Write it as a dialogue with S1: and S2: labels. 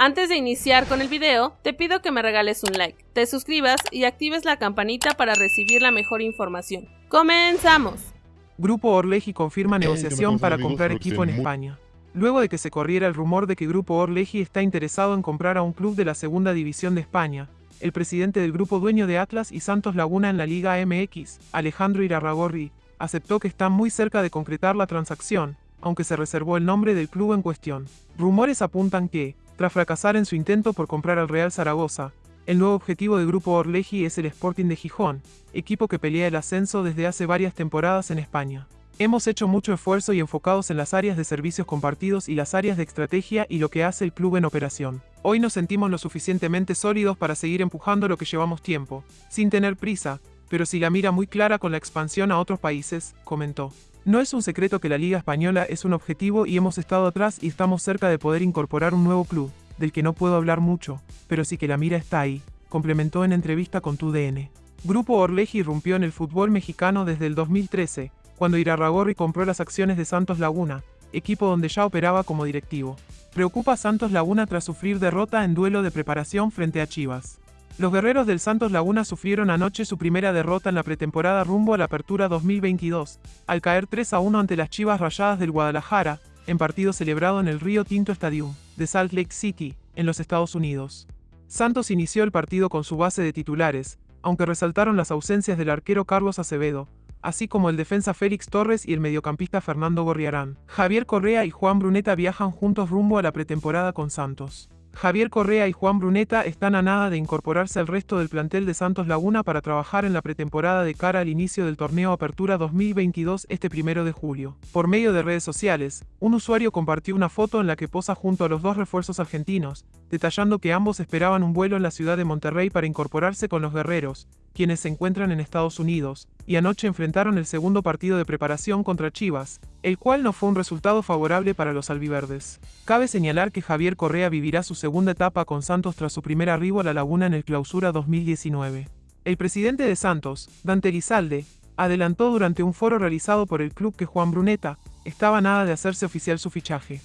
S1: Antes de iniciar con el video, te pido que me regales un like, te suscribas y actives la campanita para recibir la mejor información. ¡Comenzamos!
S2: Grupo Orleji confirma negociación para comprar equipo en España. Luego de que se corriera el rumor de que Grupo Orleji está interesado en comprar a un club de la segunda división de España, el presidente del grupo dueño de Atlas y Santos Laguna en la Liga MX, Alejandro Irarragorri, aceptó que están muy cerca de concretar la transacción, aunque se reservó el nombre del club en cuestión. Rumores apuntan que, tras fracasar en su intento por comprar al Real Zaragoza, el nuevo objetivo del grupo Orleji es el Sporting de Gijón, equipo que pelea el ascenso desde hace varias temporadas en España. Hemos hecho mucho esfuerzo y enfocados en las áreas de servicios compartidos y las áreas de estrategia y lo que hace el club en operación. Hoy nos sentimos lo suficientemente sólidos para seguir empujando lo que llevamos tiempo, sin tener prisa, pero sí la mira muy clara con la expansión a otros países, comentó. No es un secreto que la Liga Española es un objetivo y hemos estado atrás y estamos cerca de poder incorporar un nuevo club, del que no puedo hablar mucho, pero sí que la mira está ahí, complementó en entrevista con TUDN. Grupo Orleji irrumpió en el fútbol mexicano desde el 2013, cuando Irarragorri compró las acciones de Santos Laguna, equipo donde ya operaba como directivo. Preocupa a Santos Laguna tras sufrir derrota en duelo de preparación frente a Chivas. Los guerreros del Santos Laguna sufrieron anoche su primera derrota en la pretemporada rumbo a la Apertura 2022, al caer 3 a 1 ante las Chivas Rayadas del Guadalajara, en partido celebrado en el Río Tinto Stadium, de Salt Lake City, en los Estados Unidos. Santos inició el partido con su base de titulares, aunque resaltaron las ausencias del arquero Carlos Acevedo, así como el defensa Félix Torres y el mediocampista Fernando Gorriarán. Javier Correa y Juan Bruneta viajan juntos rumbo a la pretemporada con Santos. Javier Correa y Juan Bruneta están a nada de incorporarse al resto del plantel de Santos Laguna para trabajar en la pretemporada de cara al inicio del torneo Apertura 2022 este primero de julio. Por medio de redes sociales, un usuario compartió una foto en la que posa junto a los dos refuerzos argentinos, detallando que ambos esperaban un vuelo en la ciudad de Monterrey para incorporarse con los guerreros, quienes se encuentran en Estados Unidos, y anoche enfrentaron el segundo partido de preparación contra Chivas, el cual no fue un resultado favorable para los albiverdes. Cabe señalar que Javier Correa vivirá su segunda etapa con Santos tras su primer arribo a la Laguna en el Clausura 2019. El presidente de Santos, Dante Lizalde, adelantó durante un foro realizado por el club que Juan Bruneta estaba nada de hacerse oficial su fichaje.